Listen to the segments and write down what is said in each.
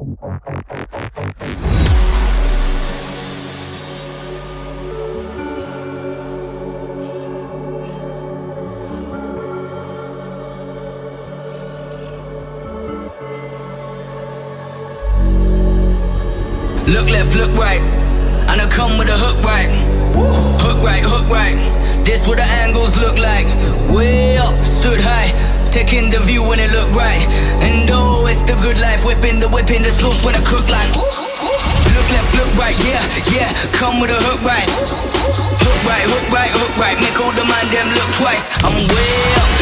Look left, look right. And I come with a hook right. Hook right, hook right. This what the angles look like. Way up, stood high. Taking the view when it look right. Good life. Whipping the whip in the sauce when I cook like. Look left, look right, yeah, yeah. Come with a hook right. Hook right, hook right, hook right. Make all the man them look twice. I'm way up,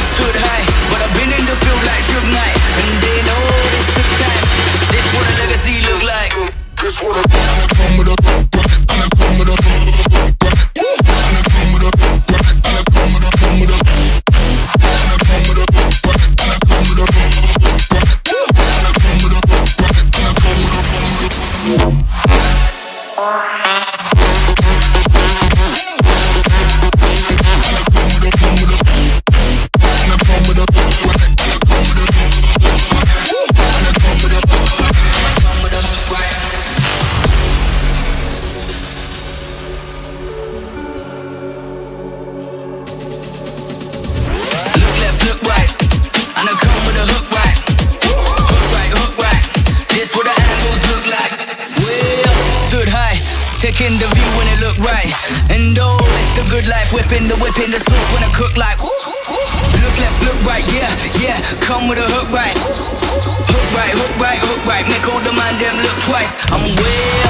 high. Taking the view when it look right. And oh, it's the good life. Whipping the whip in the sauce when I cook like. Look left, look right, yeah, yeah. Come with a hook right. Hook right, hook right, hook right. Make all the man them look twice. I'm way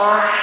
I